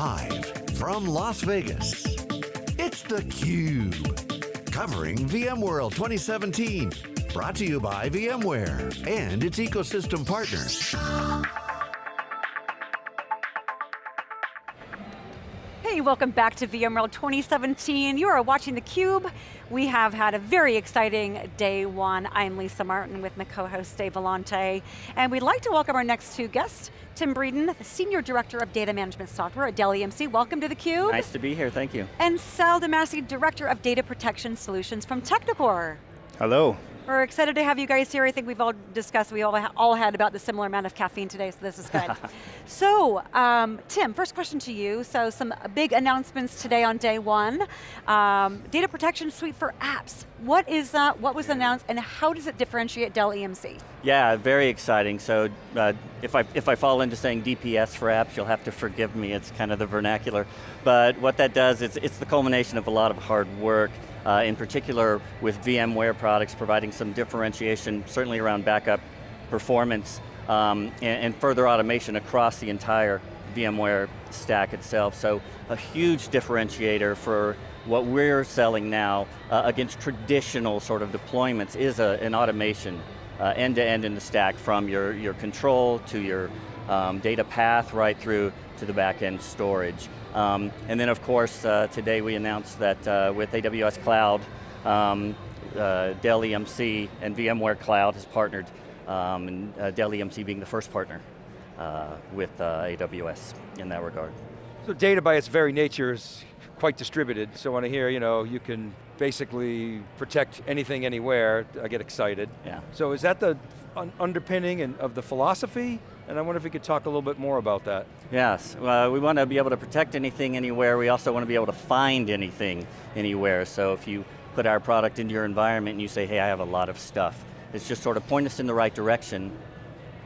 Live from Las Vegas, it's theCUBE. Covering VMworld 2017. Brought to you by VMware and its ecosystem partners. Hey, welcome back to VMworld 2017. You are watching theCUBE. We have had a very exciting day one. I'm Lisa Martin with my co-host Dave Vellante. And we'd like to welcome our next two guests, Tim Breeden, the Senior Director of Data Management Software at Dell EMC. Welcome to theCUBE. Nice to be here, thank you. And Sal Damassi, Director of Data Protection Solutions from Technicore. Hello. We're excited to have you guys here. I think we've all discussed, we all, ha all had about the similar amount of caffeine today, so this is good. so, um, Tim, first question to you. So some big announcements today on day one. Um, data protection suite for apps. What is that, what was announced, and how does it differentiate Dell EMC? Yeah, very exciting. So uh, if, I, if I fall into saying DPS for apps, you'll have to forgive me, it's kind of the vernacular. But what that does, is it's the culmination of a lot of hard work uh, in particular with VMware products, providing some differentiation, certainly around backup performance, um, and, and, further automation across the entire VMware stack itself. So a huge differentiator for what we're selling now uh, against traditional sort of deployments is a, an automation uh, end to end in the stack from your, your control to your um, data path right through to the back end storage. Um, and then of course, uh, today we announced that uh, with AWS Cloud, um, uh, Dell EMC and VMware Cloud has partnered, um, and uh, Dell EMC being the first partner uh, with uh, AWS in that regard. So data by its very nature is quite distributed, so when I hear, you know, you can basically protect anything anywhere, I get excited. Yeah. So is that the un underpinning of the philosophy? And I wonder if we could talk a little bit more about that. Yes, uh, we want to be able to protect anything anywhere. We also want to be able to find anything anywhere. So if you put our product into your environment and you say, hey, I have a lot of stuff, it's just sort of point us in the right direction,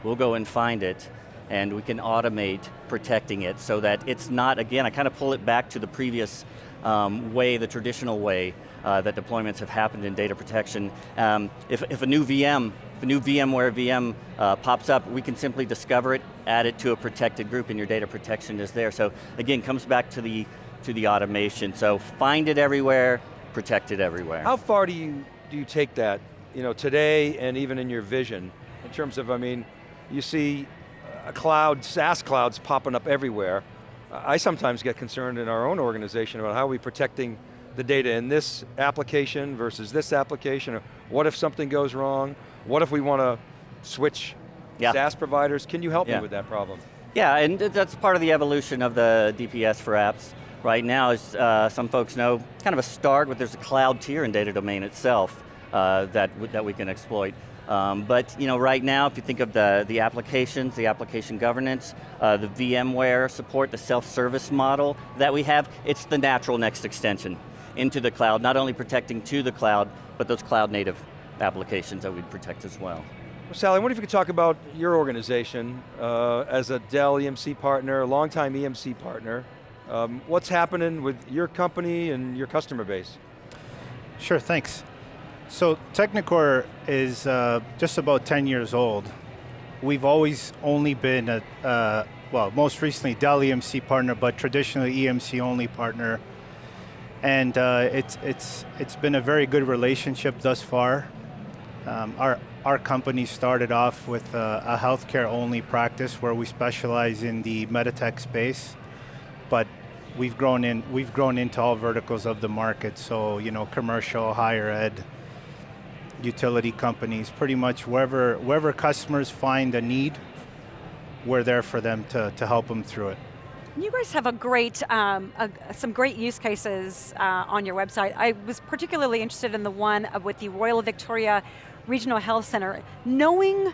we'll go and find it, and we can automate protecting it so that it's not, again, I kind of pull it back to the previous um, way, the traditional way uh, that deployments have happened in data protection. Um, if, if a new VM if a new VMware VM uh, pops up, we can simply discover it, add it to a protected group, and your data protection is there. So again, comes back to the, to the automation. So find it everywhere, protect it everywhere. How far do you, do you take that, you know, today and even in your vision, in terms of, I mean, you see a cloud, SaaS clouds popping up everywhere. I sometimes get concerned in our own organization about how are we protecting the data in this application versus this application, or what if something goes wrong? What if we want to switch yeah. SaaS providers? Can you help yeah. me with that problem? Yeah, and that's part of the evolution of the DPS for apps. Right now, as uh, some folks know, kind of a start, but there's a cloud tier in data domain itself uh, that, that we can exploit. Um, but you know, right now, if you think of the, the applications, the application governance, uh, the VMware support, the self-service model that we have, it's the natural next extension into the cloud, not only protecting to the cloud, but those cloud native applications that we'd protect as well. Well, Sally, I wonder if you could talk about your organization uh, as a Dell EMC partner, a longtime EMC partner. Um, what's happening with your company and your customer base? Sure, thanks. So Technicore is uh, just about 10 years old. We've always only been a, uh, well, most recently Dell EMC partner, but traditionally EMC only partner. And uh, it's, it's, it's been a very good relationship thus far. Um, our, our company started off with a, a healthcare only practice where we specialize in the Meditech space, but we've grown in we've grown into all verticals of the market. So you know, commercial, higher ed, utility companies, pretty much wherever wherever customers find a need, we're there for them to to help them through it. You guys have a great, um, a, some great use cases uh, on your website. I was particularly interested in the one with the Royal Victoria Regional Health Center. Knowing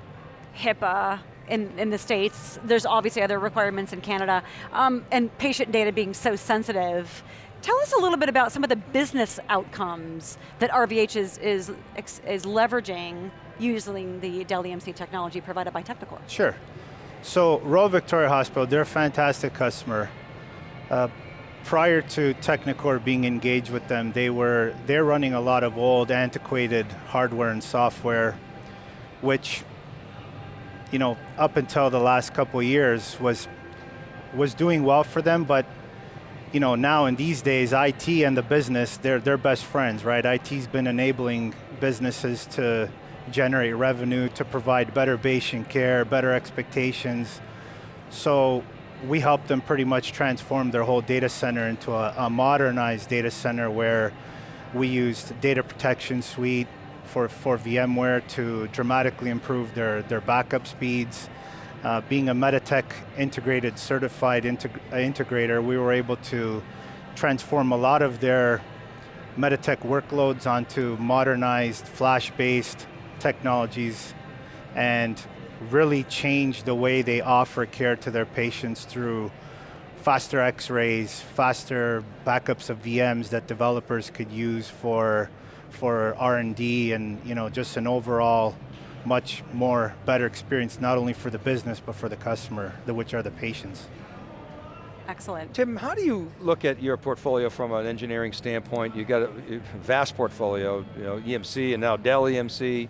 HIPAA in, in the States, there's obviously other requirements in Canada, um, and patient data being so sensitive, Tell us a little bit about some of the business outcomes that RVH is, is, is leveraging using the Dell EMC technology provided by Technicore. Sure. So Royal Victoria Hospital, they're a fantastic customer. Uh, prior to Technicore being engaged with them, they were, they're running a lot of old, antiquated hardware and software, which, you know, up until the last couple years was, was doing well for them, but you know, now in these days, IT and the business, they're, they're best friends, right? IT's been enabling businesses to generate revenue, to provide better patient care, better expectations. So we helped them pretty much transform their whole data center into a, a modernized data center where we used data protection suite for, for VMware to dramatically improve their, their backup speeds. Uh, being a Meditech integrated certified integ integrator, we were able to transform a lot of their Meditech workloads onto modernized flash-based technologies and really change the way they offer care to their patients through faster x-rays, faster backups of VMs that developers could use for, for R&D and you know, just an overall much more better experience, not only for the business, but for the customer, which are the patients. Excellent. Tim, how do you look at your portfolio from an engineering standpoint? You've got a vast portfolio, you know, EMC and now Dell EMC.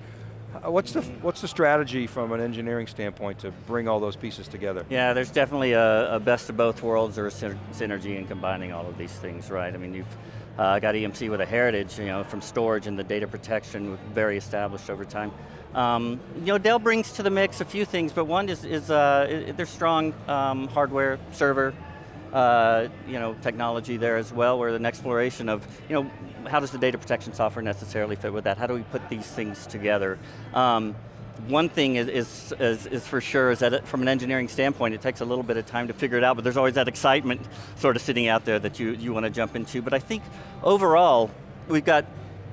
What's the, what's the strategy from an engineering standpoint to bring all those pieces together? Yeah, there's definitely a, a best of both worlds or a synergy in combining all of these things, right? I mean, you've uh, got EMC with a heritage, you know, from storage and the data protection, very established over time. Um, you know, Dell brings to the mix a few things, but one is, is uh, there's strong um, hardware, server, uh, you know, technology there as well, where an exploration of, you know, how does the data protection software necessarily fit with that? How do we put these things together? Um, one thing is, is, is, is, for sure is that it, from an engineering standpoint, it takes a little bit of time to figure it out, but there's always that excitement sort of sitting out there that you, you want to jump into. But I think overall, we've got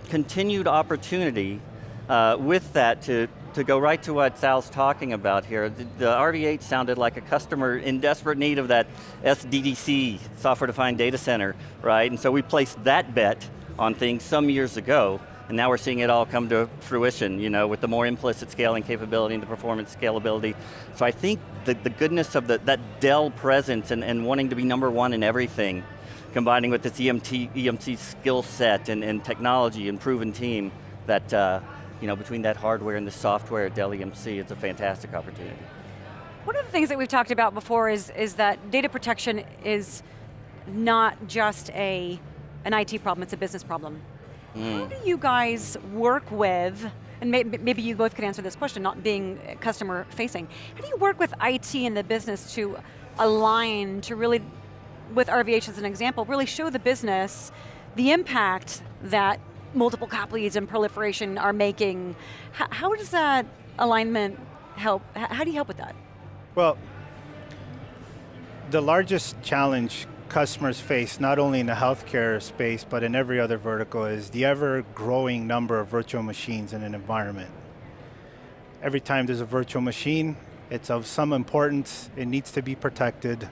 continued opportunity uh, with that to, to go right to what Sal's talking about here, the, the RVH sounded like a customer in desperate need of that SDDC, software-defined data center, right? And so we placed that bet on things some years ago, and now we're seeing it all come to fruition, you know, with the more implicit scaling capability and the performance scalability. So I think the, the goodness of the, that Dell presence and, and wanting to be number one in everything, combining with this EMT, EMC skill set and, and technology and proven team, that uh, you know, between that hardware and the software at Dell EMC, it's a fantastic opportunity. One of the things that we've talked about before is, is that data protection is not just a, an IT problem, it's a business problem. Mm. How do you guys work with, and maybe you both could answer this question, not being customer facing, how do you work with IT and the business to align, to really, with RVH as an example, really show the business the impact that multiple copies and proliferation are making. How, how does that alignment help? How do you help with that? Well, the largest challenge customers face, not only in the healthcare space, but in every other vertical, is the ever-growing number of virtual machines in an environment. Every time there's a virtual machine, it's of some importance, it needs to be protected.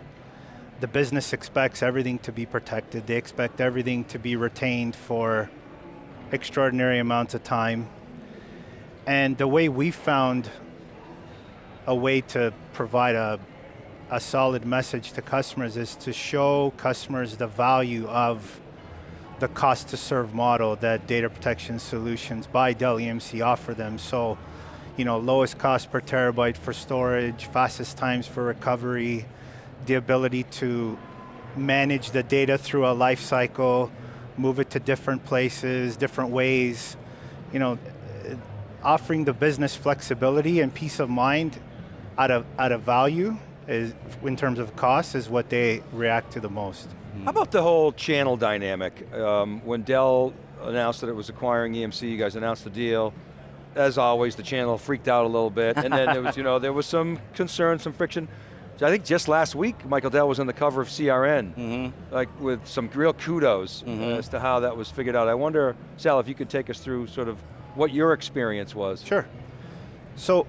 The business expects everything to be protected. They expect everything to be retained for extraordinary amounts of time. And the way we found a way to provide a, a solid message to customers is to show customers the value of the cost to serve model that data protection solutions by Dell EMC offer them. So, you know, lowest cost per terabyte for storage, fastest times for recovery, the ability to manage the data through a life cycle, move it to different places, different ways. You know, offering the business flexibility and peace of mind out of, out of value is, in terms of cost is what they react to the most. How about the whole channel dynamic? Um, when Dell announced that it was acquiring EMC, you guys announced the deal. As always, the channel freaked out a little bit, and then there was, you know, there was some concern, some friction. So I think just last week, Michael Dell was on the cover of CRN, mm -hmm. like with some real kudos mm -hmm. as to how that was figured out. I wonder, Sal, if you could take us through sort of what your experience was. Sure. So,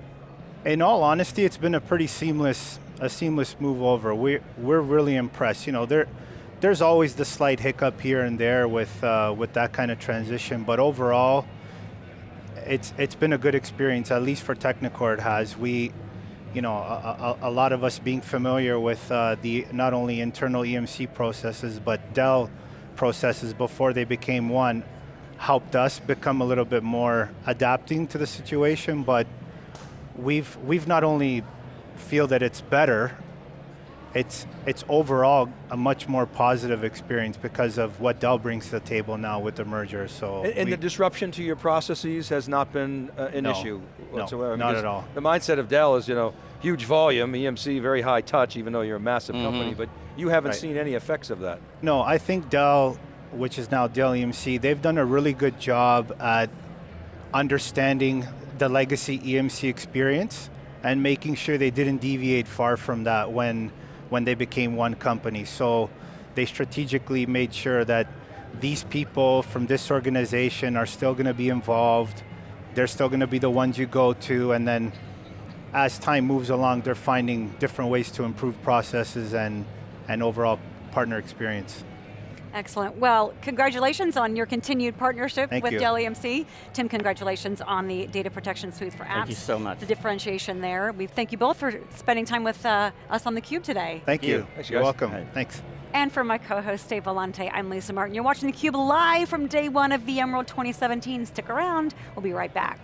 in all honesty, it's been a pretty seamless, a seamless move over. We're, we're really impressed. You know, there, there's always the slight hiccup here and there with, uh, with that kind of transition, but overall, it's, it's been a good experience, at least for Technicore it has. We, you know, a, a, a, lot of us being familiar with uh, the not only internal EMC processes, but Dell processes before they became one, helped us become a little bit more adapting to the situation, but we've, we've not only feel that it's better, it's it's overall a much more positive experience because of what Dell brings to the table now with the merger. So And, and we- the disruption to your processes has not been uh, an No. issue No, whatsoever. not at all. The mindset of Dell is, you know, huge volume, EMC, very high touch, even though you're a massive company, but you haven't Right. seen any effects of that. No, I think Dell, which is now Dell EMC, they've done a really good job at understanding the legacy EMC experience and making sure they didn't deviate far from that when, when they became one company. So they strategically made sure that these people from this organization are still going to be involved. They're still going to be the ones you go to, and then as time moves along, they're finding different ways to improve processes and, and overall partner experience. Excellent. Well, congratulations on your continued partnership Thank with you. Dell EMC. Tim, congratulations on the data protection suite for apps. Thank you so much. The differentiation there. We thank you both for spending time with uh, us on theCUBE today. Thank you. you. Thanks, You're welcome. Right. Thanks. And for my co-host Dave Vellante, I'm Lisa Martin. You're watching theCUBE live from day one of VMworld 2017. Stick around, we'll be right back.